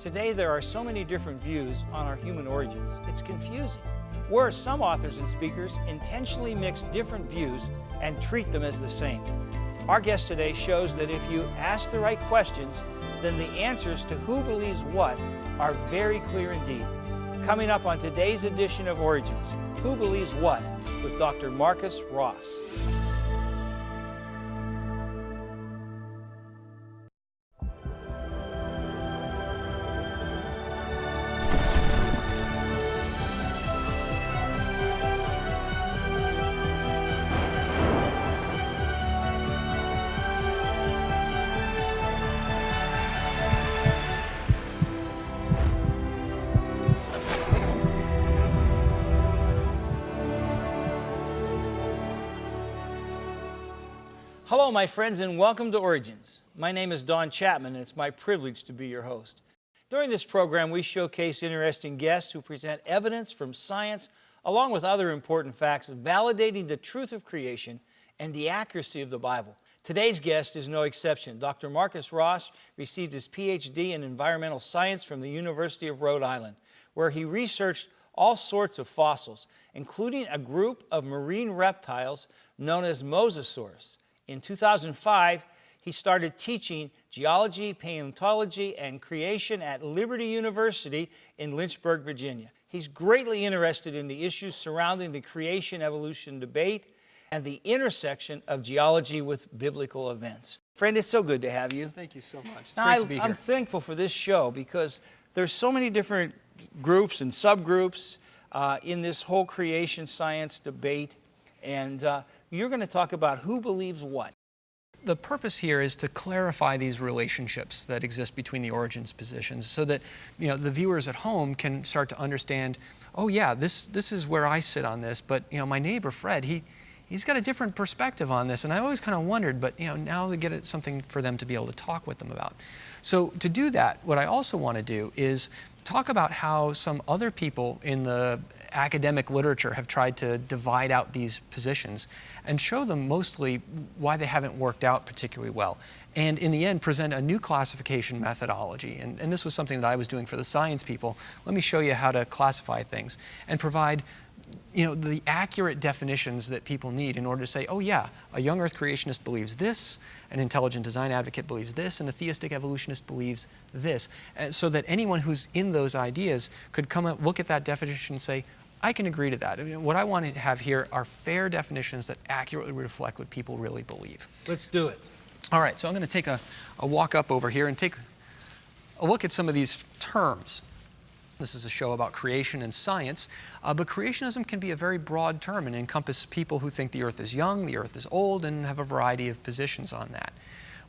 Today there are so many different views on our human origins, it's confusing. Where some authors and speakers intentionally mix different views and treat them as the same. Our guest today shows that if you ask the right questions, then the answers to who believes what are very clear indeed. Coming up on today's edition of Origins, Who Believes What with Dr. Marcus Ross. Hello, my friends, and welcome to Origins. My name is Don Chapman, and it's my privilege to be your host. During this program, we showcase interesting guests who present evidence from science, along with other important facts, validating the truth of creation and the accuracy of the Bible. Today's guest is no exception. Dr. Marcus Ross received his PhD in environmental science from the University of Rhode Island, where he researched all sorts of fossils, including a group of marine reptiles known as mosasaurs. In 2005, he started teaching geology, paleontology, and creation at Liberty University in Lynchburg, Virginia. He's greatly interested in the issues surrounding the creation-evolution debate and the intersection of geology with biblical events. Friend, it's so good to have you. Thank you so much. It's now, great I, to be here. I'm thankful for this show because there's so many different groups and subgroups uh, in this whole creation science debate. And uh, you're going to talk about who believes what. The purpose here is to clarify these relationships that exist between the origins positions so that you know, the viewers at home can start to understand, oh yeah, this, this is where I sit on this, but you know, my neighbor Fred, he, he's got a different perspective on this. And I always kind of wondered, but you know, now they get something for them to be able to talk with them about. So to do that, what I also want to do is talk about how some other people in the academic literature have tried to divide out these positions and show them mostly why they haven't worked out particularly well. And in the end, present a new classification methodology. And, and this was something that I was doing for the science people. Let me show you how to classify things and provide you know, the accurate definitions that people need in order to say, oh yeah, a young earth creationist believes this, an intelligent design advocate believes this, and a theistic evolutionist believes this. And so that anyone who's in those ideas could come and look at that definition and say, I can agree to that. I mean, what I want to have here are fair definitions that accurately reflect what people really believe. Let's do it. All right, so I'm going to take a, a walk up over here and take a look at some of these terms. This is a show about creation and science, uh, but creationism can be a very broad term and encompass people who think the earth is young, the earth is old, and have a variety of positions on that.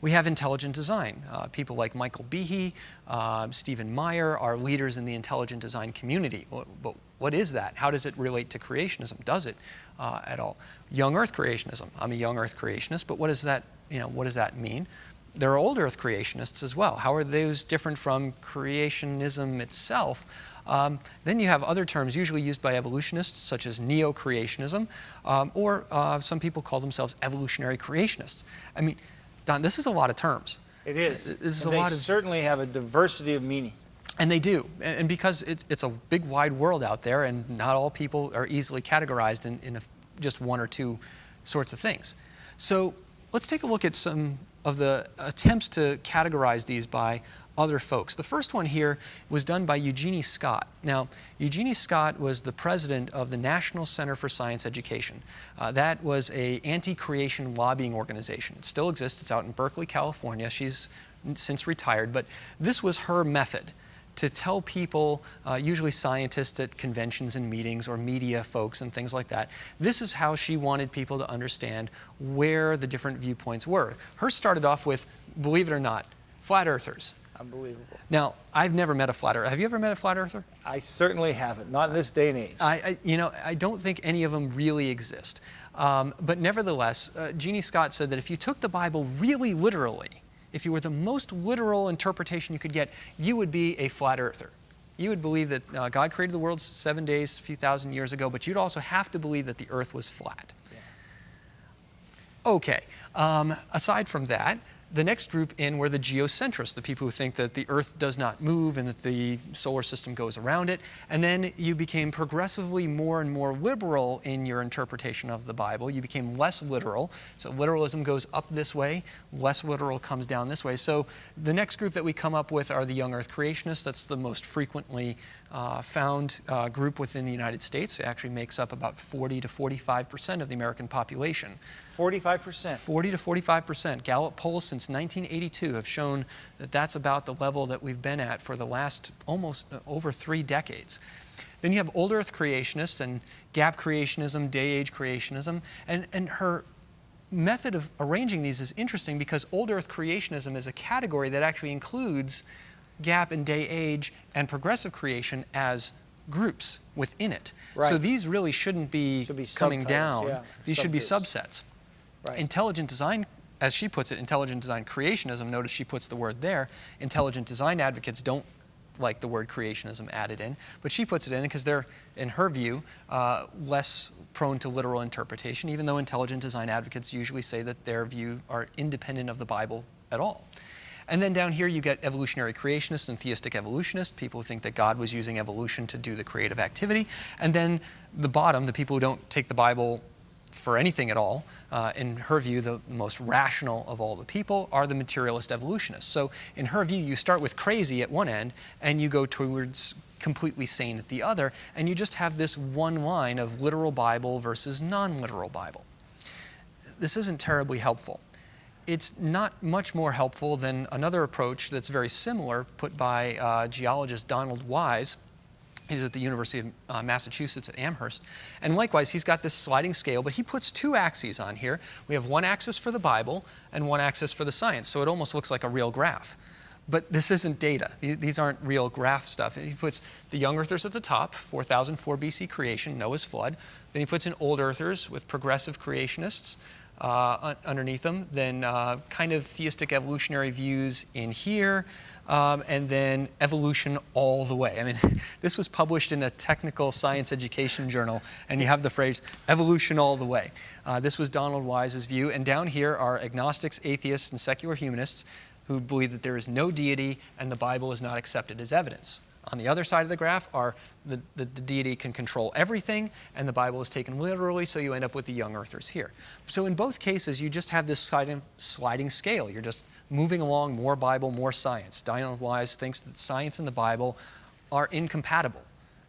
We have intelligent design. Uh, people like Michael Behe, uh, Stephen Meyer are leaders in the intelligent design community. But what is that? How does it relate to creationism? Does it uh, at all? Young Earth creationism. I'm a young Earth creationist, but what does that, you know, what does that mean? There are old Earth creationists as well. How are those different from creationism itself? Um, then you have other terms usually used by evolutionists, such as neo-creationism, um, or uh, some people call themselves evolutionary creationists. I mean, Don, this is a lot of terms. It is. This is and a they lot of certainly have a diversity of meaning. And they do. And, because it's a big, wide world out there, and not all people are easily categorized in, in a, just one or two sorts of things. So let's take a look at some of the attempts to categorize these by other folks. The first one here was done by Eugenie Scott. Now, Eugenie Scott was the president of the National Center for Science Education. Uh, that was a anti-creation lobbying organization. It still exists. It's out in Berkeley, California. She's since retired, but this was her method to tell people, uh, usually scientists at conventions and meetings or media folks and things like that, this is how she wanted people to understand where the different viewpoints were. Hers started off with, believe it or not, flat earthers. Unbelievable. Now, I've never met a flat earther. Have you ever met a flat earther? I certainly haven't, not in this day and age. I, I you know, I don't think any of them really exist. Um, but nevertheless, uh, Eugenie Scott said that if you took the Bible really literally, if you were the most literal interpretation you could get, you would be a flat earther. You would believe that uh, God created the world seven days, a few thousand years ago, but you'd also have to believe that the earth was flat. Yeah. Okay, um, aside from that, The next group in were the geocentrists, the people who think that the Earth does not move and that the solar system goes around it. And then you became progressively more and more liberal in your interpretation of the Bible. You became less literal. So literalism goes up this way, less literal comes down this way. So the next group that we come up with are the young Earth creationists. That's the most frequently uh, found uh, group within the United States. It actually makes up about 40 to 45 percent of the American population. 45%. 40 to 45 percent. Gallup polls since 1982 have shown that that's about the level that we've been at for the last almost uh, over three decades. Then you have old earth creationists and gap creationism, day age creationism, and, and her method of arranging these is interesting because old earth creationism is a category that actually includes gap and day age and progressive creation as groups within it. Right. So these really shouldn't be, Should be coming down. yeah, These should be subsets. Right. Intelligent design, as she puts it, intelligent design creationism, notice she puts the word there. Intelligent design advocates don't like the word creationism added in, but she puts it in because they're, in her view, uh, less prone to literal interpretation, even though intelligent design advocates usually say that their view are independent of the Bible at all. And then down here you get evolutionary creationists and theistic evolutionists, people who think that God was using evolution to do the creative activity. And then the bottom, the people who don't take the Bible for anything at all, uh, in her view, the most rational of all the people are the materialist evolutionists. So, in her view, you start with crazy at one end and you go towards completely sane at the other, and you just have this one line of literal Bible versus non literal Bible. This isn't terribly helpful. It's not much more helpful than another approach that's very similar put by uh, geologist Donald Wise He's at the University of uh, Massachusetts at Amherst. And likewise, he's got this sliding scale, but he puts two axes on here. We have one axis for the Bible and one axis for the science, so it almost looks like a real graph. But this isn't data. These aren't real graph stuff. And he puts the young earthers at the top, 4004 BC creation, Noah's flood. Then he puts in old earthers with progressive creationists uh, underneath them. Then uh, kind of theistic evolutionary views in here um, and then evolution all the way. I mean, this was published in a technical science education journal, and you have the phrase evolution all the way. Uh, this was Donald Wise's view, and down here are agnostics, atheists, and secular humanists who believe that there is no deity and the Bible is not accepted as evidence. On the other side of the graph are the, the, the, deity can control everything, and the Bible is taken literally, so you end up with the young earthers here. So in both cases, you just have this sliding, sliding scale. You're just moving along more Bible, more science. Donald Wise thinks that science and the Bible are incompatible.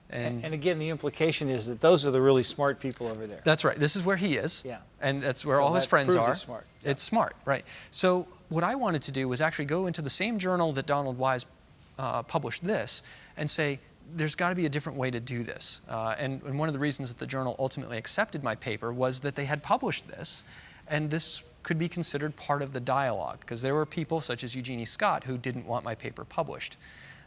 And, and, again, the implication is that those are the really smart people over there. That's right. This is where he is. Yeah. And that's where so all his friends are. Smart. Yeah. It's smart, right. So what I wanted to do was actually go into the same journal that Donald Wise uh, published this and say, there's got to be a different way to do this. Uh, and, and one of the reasons that the journal ultimately accepted my paper was that they had published this, and this could be considered part of the dialogue, because there were people such as Eugenie Scott who didn't want my paper published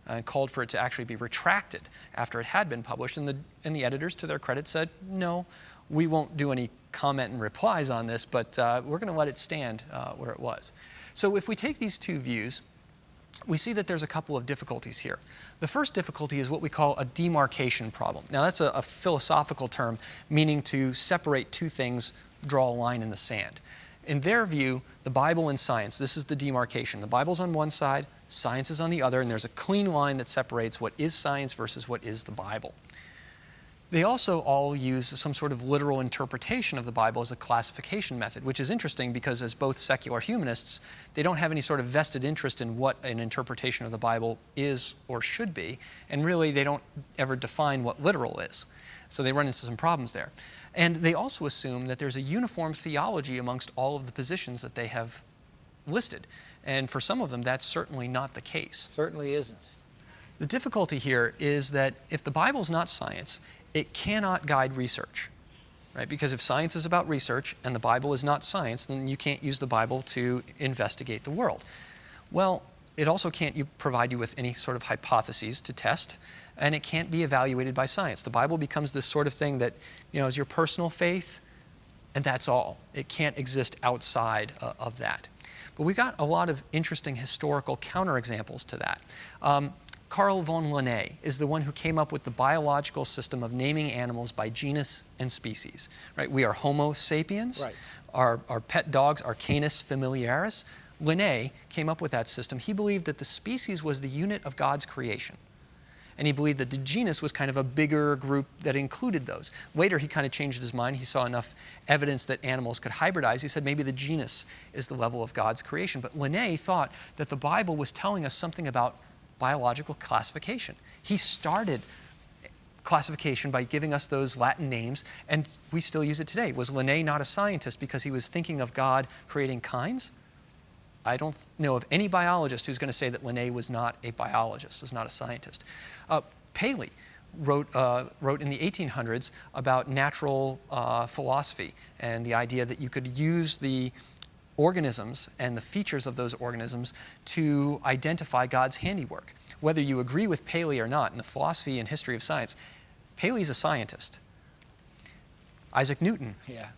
and uh, called for it to actually be retracted after it had been published. And the, and the editors, to their credit, said, no, we won't do any comment and replies on this, but uh, we're going to let it stand uh, where it was. So if we take these two views, we see that there's a couple of difficulties here. The first difficulty is what we call a demarcation problem. Now, that's a, a, philosophical term meaning to separate two things, draw a line in the sand. In their view, the Bible and science, this is the demarcation. The Bible's on one side, science is on the other, and there's a clean line that separates what is science versus what is the Bible. They also all use some sort of literal interpretation of the Bible as a classification method, which is interesting because, as both secular humanists, they don't have any sort of vested interest in what an interpretation of the Bible is or should be, and really they don't ever define what literal is. So they run into some problems there. And they also assume that there's a uniform theology amongst all of the positions that they have listed. And for some of them, that's certainly not the case. Certainly isn't. The difficulty here is that if the Bible is not science, it cannot guide research. Right? Because if science is about research and the Bible is not science, then you can't use the Bible to investigate the world. Well, it also can't provide you with any sort of hypotheses to test, and it can't be evaluated by science. The Bible becomes this sort of thing that, you know, is your personal faith, and that's all. It can't exist outside uh, of that. But we've got a lot of interesting historical counterexamples to that. Um, Carl von Linné is the one who came up with the biological system of naming animals by genus and species. Right? We are Homo sapiens. Right. Our, our pet dogs are Canis familiaris. Linné came up with that system. He believed that the species was the unit of God's creation. And he believed that the genus was kind of a bigger group that included those. Later, he kind of changed his mind. He saw enough evidence that animals could hybridize. He said maybe the genus is the level of God's creation. But Linné thought that the Bible was telling us something about biological classification. He started classification by giving us those Latin names, and we still use it today. Was Linné not a scientist because he was thinking of God creating kinds? I don't know of any biologist who's going to say that Linné was not a biologist, was not a scientist. Uh, Paley wrote, uh, wrote in the 1800s about natural uh, philosophy and the idea that you could use the organisms and the features of those organisms to identify God's handiwork. Whether you agree with Paley or not in the philosophy and history of science, Paley's a scientist. Isaac Newton. Yeah.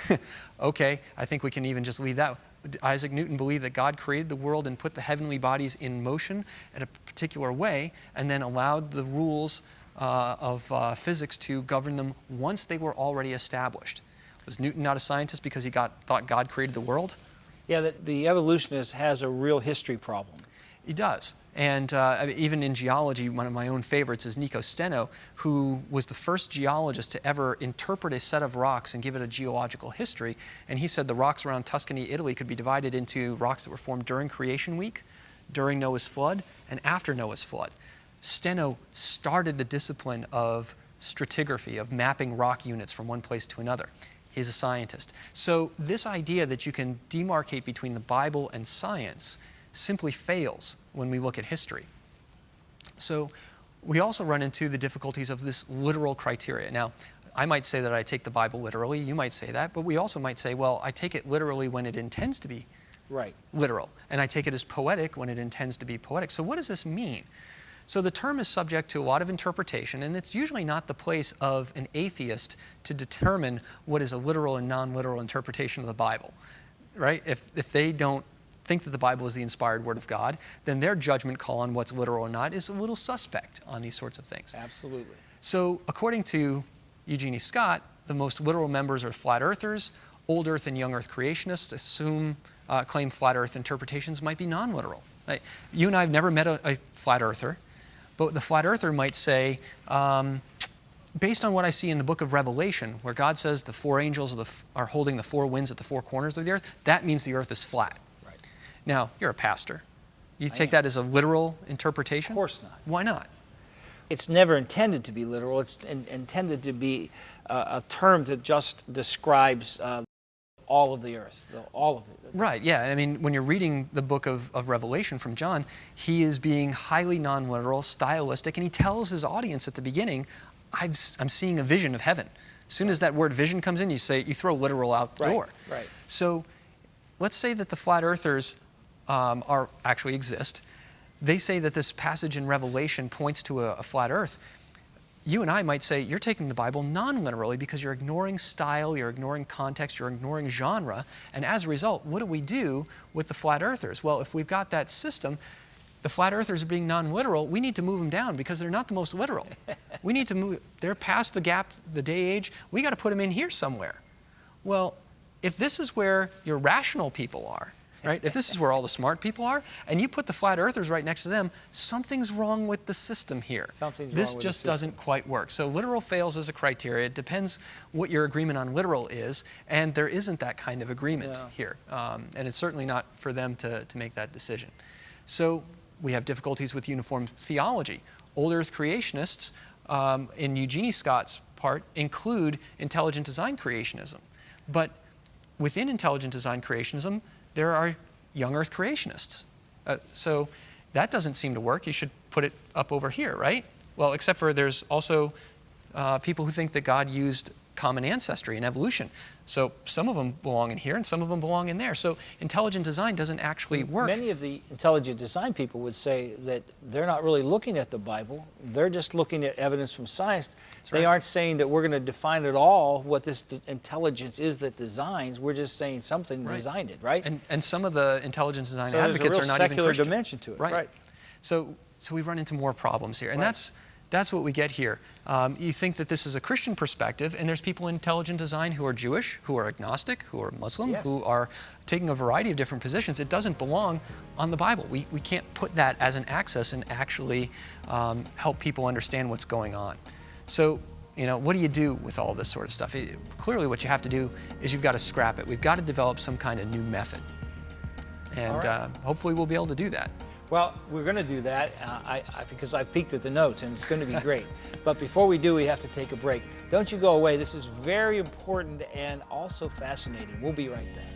okay, I think we can even just leave that. Isaac Newton believed that God created the world and put the heavenly bodies in motion in a particular way and then allowed the rules uh, of uh, physics to govern them once they were already established. Was Newton not a scientist because he got, thought God created the world? Yeah, the, the evolutionist has a real history problem. He does. And uh, even in geology, one of my own favorites is Nico Steno, who was the first geologist to ever interpret a set of rocks and give it a geological history. And he said the rocks around Tuscany, Italy could be divided into rocks that were formed during creation week, during Noah's flood, and after Noah's flood. Steno started the discipline of stratigraphy, of mapping rock units from one place to another. He's a scientist. So this idea that you can demarcate between the Bible and science simply fails when we look at history. So we also run into the difficulties of this literal criteria. Now, I might say that I take the Bible literally, you might say that, but we also might say, well, I take it literally when it intends to be right. literal, and I take it as poetic when it intends to be poetic. So what does this mean? So the term is subject to a lot of interpretation, and it's usually not the place of an atheist to determine what is a literal and non-literal interpretation of the Bible, right? If, if they don't think that the Bible is the inspired word of God, then their judgment call on what's literal or not is a little suspect on these sorts of things. Absolutely. So, according to Eugenie Scott, the most literal members are flat earthers. Old Earth and Young Earth creationists assume, uh, claim flat Earth interpretations might be non literal. Right? You and I have never met a, a, flat earther, but the flat earther might say, um, based on what I see in the book of Revelation, where God says the four angels are, the, are holding the four winds at the four corners of the earth, that means the earth is flat. Right. Now, you're a pastor. You take that as a literal interpretation? Of course not. Why not? It's never intended to be literal. It's in, intended to be uh, a term that just describes uh, all of the earth, all of it. Right, yeah. I mean, when you're reading the book of, of Revelation from John, he is being highly non literal, stylistic, and he tells his audience at the beginning, i am seeing a vision of heaven. As soon as that word vision comes in, you say, you throw literal out the right, door. Right. So let's say that the flat earthers um, are actually exist. They say that this passage in Revelation points to a, a flat earth. You and I might say you're taking the Bible non literally because you're ignoring style, you're ignoring context, you're ignoring genre. And as a result, what do we do with the flat earthers? Well, if we've got that system, the flat earthers are being non literal, we need to move them down because they're not the most literal. we need to move, they're past the gap, the day age. We got to put them in here somewhere. Well, if this is where your rational people are, right? If this is where all the smart people are, and you put the flat earthers right next to them, something's wrong with the system here. Something's this wrong with just doesn't quite work. So literal fails as a criteria. It depends what your agreement on literal is, and there isn't that kind of agreement yeah. here. Um, and it's certainly not for them to, to make that decision. So we have difficulties with uniform theology. Old Earth creationists, um, in Eugenie Scott's part, include intelligent design creationism. But within intelligent design creationism, there are young earth creationists. Uh, so that doesn't seem to work. You should put it up over here, right? Well, except for there's also uh, people who think that God used common ancestry and evolution. So some of them belong in here and some of them belong in there. So intelligent design doesn't actually work. Many of the intelligent design people would say that they're not really looking at the Bible. They're just looking at evidence from science. That's they right. aren't saying that we're going to define at all what this intelligence is that designs. We're just saying something right. designed it, right? And, and some of the intelligent design so advocates are not even secular Christian. dimension to it, right? right. So, so we run into more problems here. And that's That's what we get here. Um, you think that this is a Christian perspective, and there's people in intelligent design who are Jewish, who are agnostic, who are Muslim, Yes. who are taking a variety of different positions. It doesn't belong on the Bible. We, we can't put that as an access and actually um, help people understand what's going on. So, you know, what do you do with all this sort of stuff? It- clearly, what you have to do is you've got to scrap it. We've got to develop some kind of new method. And right. uh, hopefully, we'll be able to do that. Well, we're going to do that uh, I, I, because I peeked at the notes and it's going to be great. but before we do, we have to take a break. Don't you go away. This is very important and also fascinating. We'll be right back.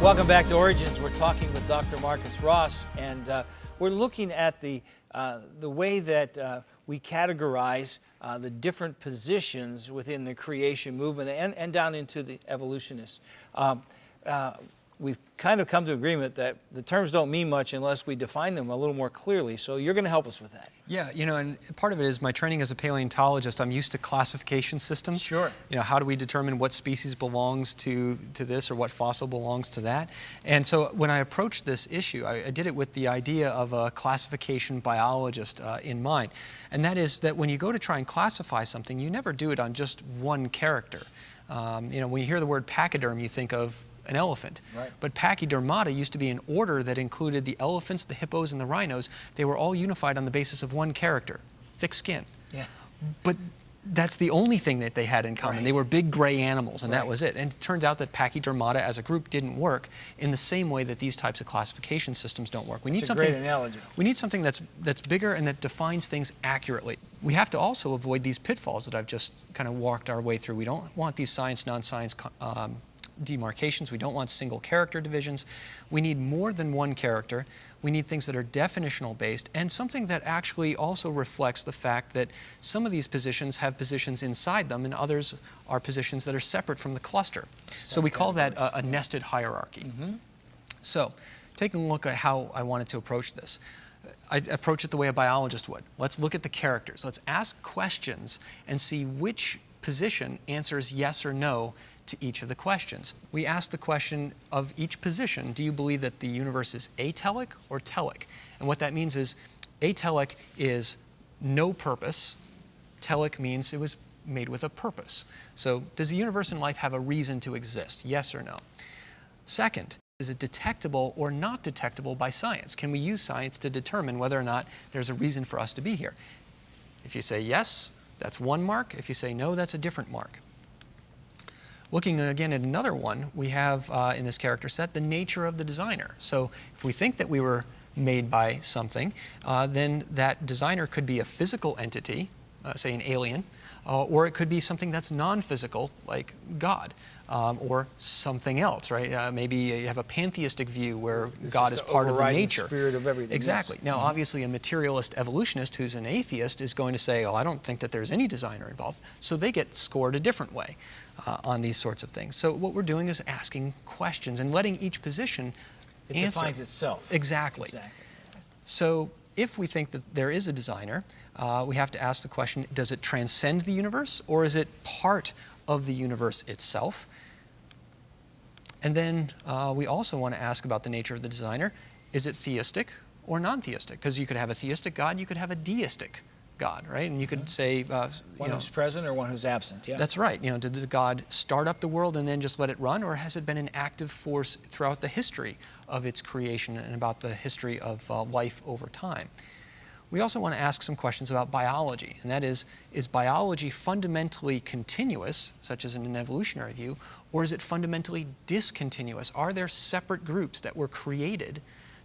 Welcome back to Origins. We're talking with Dr. Marcus Ross, and uh, we're looking at the, uh, the way that uh, we categorize uh, the different positions within the creation movement and, and down into the evolutionists. Um, uh, we've kind of come to agreement that the terms don't mean much unless we define them a little more clearly, so you're going to help us with that. Yeah, you know, and part of it is my training as a paleontologist. I'm used to classification systems. Sure. You know, how do we determine what species belongs to, to this or what fossil belongs to that? And so when I approached this issue, I, I did it with the idea of a classification biologist uh, in mind. And that is that when you go to try and classify something, you never do it on just one character. Um, you know, when you hear the word pachyderm, you think of an elephant. Right. But Pachydermata used to be an order that included the elephants, the hippos, and the rhinos. They were all unified on the basis of one character, thick skin. Yeah. But that's the only thing that they had in common. They were big gray animals, and Right. that was it. And it turns out that Pachydermata as a group didn't work in the same way that these types of classification systems don't work. We need a something. great analogy. We need something that's that's bigger and that defines things accurately. We have to also avoid these pitfalls that I've just kind of walked our way through. We don't want these science non-science um, demarcations. We don't want single character divisions. We need more than one character. We need things that are definitional based and something that actually also reflects the fact that some of these positions have positions inside them and others are positions that are separate from the cluster. So we call that a, a nested hierarchy. Mm-hmm. So, taking a look at how I wanted to approach this, I approach it the way a biologist would. Let's look at the characters. Let's ask questions and see which position answers yes or no to each of the questions. We ask the question of each position do you believe that the universe is atelic or telic? And what that means is atelic is no purpose, telic means it was made with a purpose. So, does the universe and life have a reason to exist? Yes or no? Second, is it detectable or not detectable by science? Can we use science to determine whether or not there's a reason for us to be here? If you say yes, that's one mark. If you say no, that's a different mark. Looking again at another one, we have uh, in this character set the nature of the designer. So if we think that we were made by something, uh, then that designer could be a physical entity, uh, say an alien, uh, or it could be something that's non-physical, like God, um, or something else, right? Uh, maybe you have a pantheistic view where God is part of the nature. spirit of everything, yes. Exactly. Now, obviously, a materialist evolutionist who's an atheist is going to say, "Oh, I don't think that there's any designer involved." So they get scored a different way uh, on these sorts of things. So what we're doing is asking questions and letting each position It answer. defines itself. Exactly. Exactly. So if we think that there is a designer, uh, we have to ask the question, does it transcend the universe or is it part of the universe itself? And then uh, we also want to ask about the nature of the designer. Is it theistic or non-theistic? Because you could have a theistic God, you could have a deistic God, right? And you could say, uh, you One know, who's present or one who's absent. Yeah. that's right. You know, did the God start up the world and then just let it run, or has it been an active force throughout the history of its creation and about the history of uh, life over time? We also want to ask some questions about biology, and that is, is biology fundamentally continuous, such as in an evolutionary view, or is it fundamentally discontinuous? Are there separate groups that were created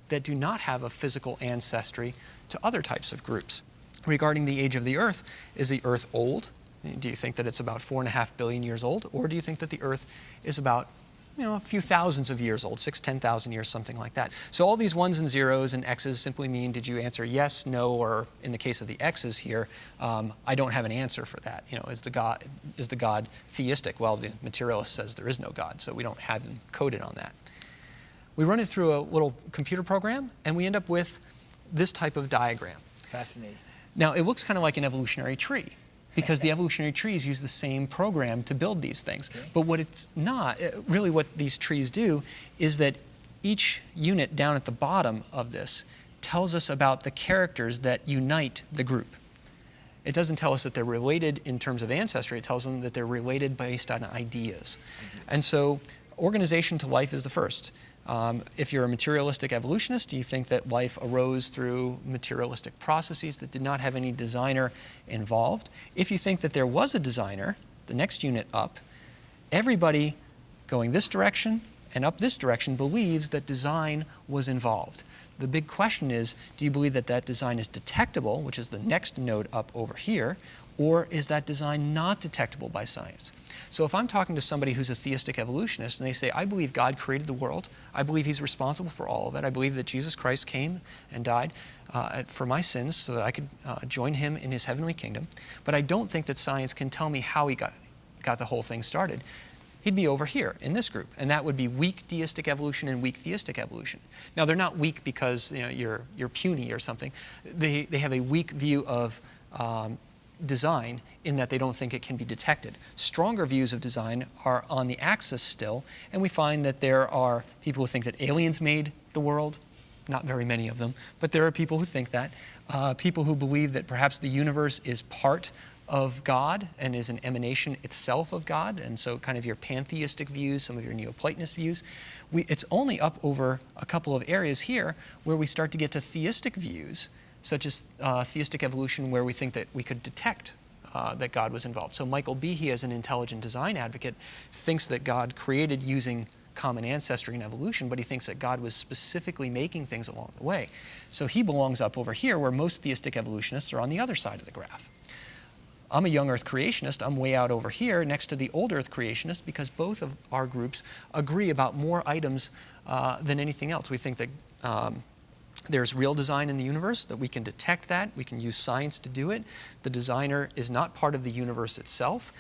that do not have a physical ancestry to other types of groups? Regarding the age of the Earth, is the Earth old? Do you think that it's about four and a half billion years old, or do you think that the Earth is about you know, a few thousands of years old, six, 10,000 years, something like that. So all these ones and zeros and x's simply mean did you answer yes, no, or in the case of the x's here, um, I don't have an answer for that. You know, is the God is the God theistic? Well, the materialist says there is no God, so we don't have him coded on that. We run it through a little computer program, and we end up with this type of diagram. Fascinating. Now, it looks kind of like an evolutionary tree because the evolutionary trees use the same program to build these things. Okay. But what it's not, uh, really what these trees do is that each unit down at the bottom of this tells us about the characters that unite the group. It doesn't tell us that they're related in terms of ancestry, it tells them that they're related based on ideas. And so organization to life is the first. Um, if you're a materialistic evolutionist, do you think that life arose through materialistic processes that did not have any designer involved. If you think that there was a designer, the next unit up, everybody going this direction and up this direction believes that design was involved. The big question is, do you believe that that design is detectable, which is the next node up over here, or is that design not detectable by science? So if I'm talking to somebody who's a theistic evolutionist and they say, I believe God created the world, I believe he's responsible for all of it, I believe that Jesus Christ came and died uh, for my sins so that I could uh, join him in his heavenly kingdom, but I don't think that science can tell me how he got, got the whole thing started he'd be over here in this group, and that would be weak deistic evolution and weak theistic evolution. Now, they're not weak because you know, you're, you're puny or something. They, they have a weak view of um, design in that they don't think it can be detected. Stronger views of design are on the axis still, and we find that there are people who think that aliens made the world, not very many of them, but there are people who think that. Uh, people who believe that perhaps the universe is part of God and is an emanation itself of God, and so kind of your pantheistic views, some of your Neoplatonist views. We, it's only up over a couple of areas here where we start to get to theistic views, such as uh, theistic evolution, where we think that we could detect uh, that God was involved. So Michael Behe, as an intelligent design advocate, thinks that God created using common ancestry and evolution, but he thinks that God was specifically making things along the way. So he belongs up over here, where most theistic evolutionists are on the other side of the graph. I'm a young earth creationist. I'm way out over here next to the old earth creationist because both of our groups agree about more items uh, than anything else. We think that um, there's real design in the universe, that we can detect that, we can use science to do it. The designer is not part of the universe itself.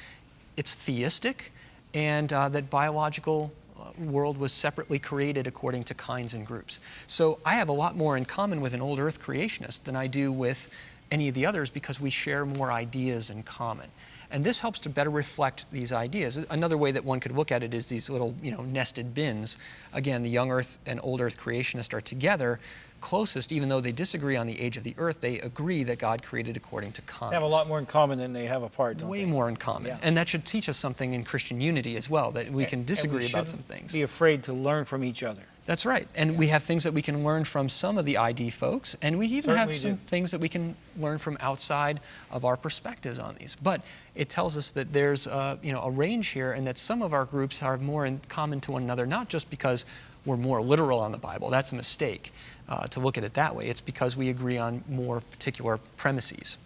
It's theistic, and uh, that biological uh, world was separately created according to kinds and groups. So I have a lot more in common with an old earth creationist than I do with any of the others because we share more ideas in common. And this helps to better reflect these ideas. Another way that one could look at it is these little, you know, nested bins. Again, the young Earth and old Earth creationists are together, closest, even though they disagree on the age of the Earth, they agree that God created according to kinds. They have a lot more in common than they have apart, don't Way they? more in common. Yeah. And that should teach us something in Christian unity as well, that we can And we disagree about some shouldn't things. Be afraid to learn from each other. That's right. And we have things that we can learn from some of the ID folks, and we even have some do. things that we can learn from outside of our perspectives on these. But it tells us that there's a, you know, a range here and that some of our groups are more in common to one another, not just because we're more literal on the Bible. That's a mistake uh, to look at it that way. It's because we agree on more particular premises.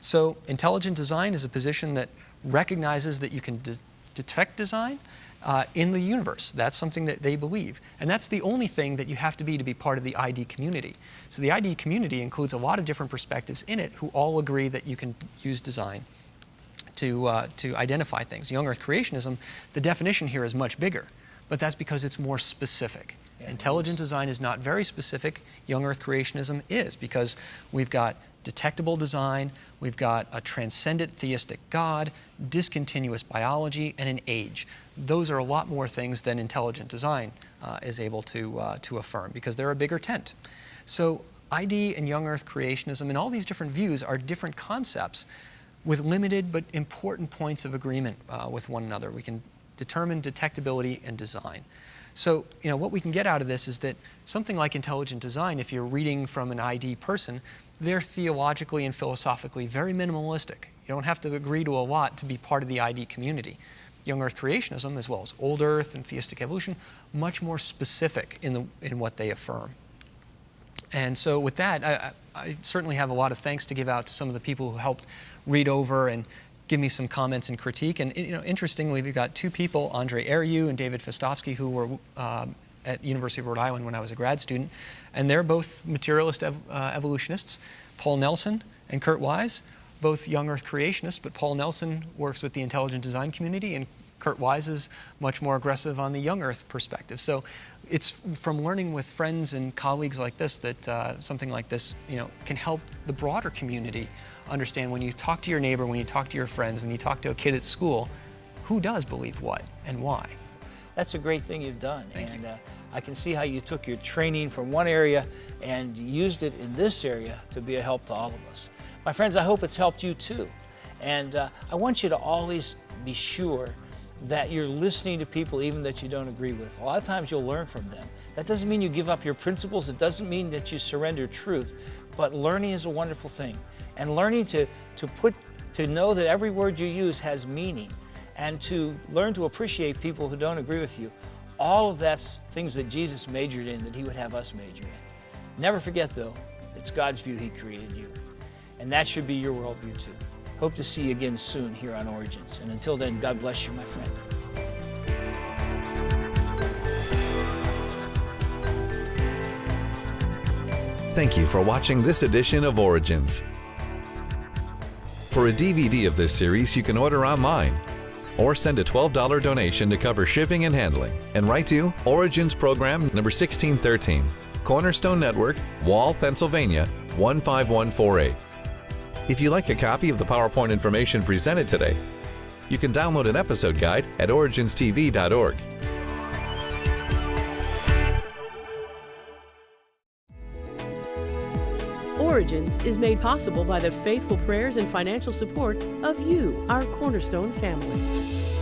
So intelligent design is a position that recognizes that you can de- detect design uh, in the universe. That's something that they believe. And that's the only thing that you have to be to be part of the ID community. So the ID community includes a lot of different perspectives in it who all agree that you can use design to, uh, to identify things. Young Earth creationism, the definition here is much bigger, but that's because it's more specific. Intelligent design is not very specific. Young Earth creationism is because we've got detectable design, we've got a transcendent theistic God, discontinuous biology, and an age. Those are a lot more things than intelligent design uh, is able to, uh, to affirm because they're a bigger tent. So ID and young earth creationism and all these different views are different concepts with limited but important points of agreement uh, with one another. We can determine detectability and design. So, you know, what we can get out of this is that something like intelligent design, if you're reading from an ID person, they're theologically and philosophically very minimalistic. You don't have to agree to a lot to be part of the ID community. Young Earth creationism, as well as Old Earth and theistic evolution, much more specific in, the, in what they affirm. And so, with that, I, I certainly have a lot of thanks to give out to some of the people who helped read over and give me some comments and critique. And you know, interestingly, we've got two people, Andre Ariu and David Fastovsky, who were um, at University of Rhode Island when I was a grad student, and they're both materialist ev uh, evolutionists. Paul Nelson and Kurt Wise, both young Earth creationists, but Paul Nelson works with the intelligent design community, and Kurt Wise is much more aggressive on the young Earth perspective. So it's from learning with friends and colleagues like this that uh, something like this, you know, can help the broader community understand when you talk to your neighbor, when you talk to your friends, when you talk to a kid at school, who does believe what and why. That's a great thing you've done. Thank and you. Uh, I can see how you took your training from one area and used it in this area to be a help to all of us. My friends, I hope it's helped you too. And uh, I want you to always be sure that you're listening to people even that you don't agree with. A lot of times you'll learn from them. That doesn't mean you give up your principles. It doesn't mean that you surrender truth. But learning is a wonderful thing. And learning to, to put to know that every word you use has meaning and to learn to appreciate people who don't agree with you. All of that's things that Jesus majored in that he would have us major in. Never forget though, it's God's view he created you. And that should be your worldview too. Hope to see you again soon here on Origins. And until then, God bless you, my friend. Thank you for watching this edition of Origins. For a DVD of this series, you can order online or send a $12 donation to cover shipping and handling and write to Origins Program number 1613, Cornerstone Network, Wall, Pennsylvania 15148. If you like a copy of the PowerPoint information presented today, you can download an episode guide at originstv.org. Origins is made possible by the faithful prayers and financial support of you, our Cornerstone family.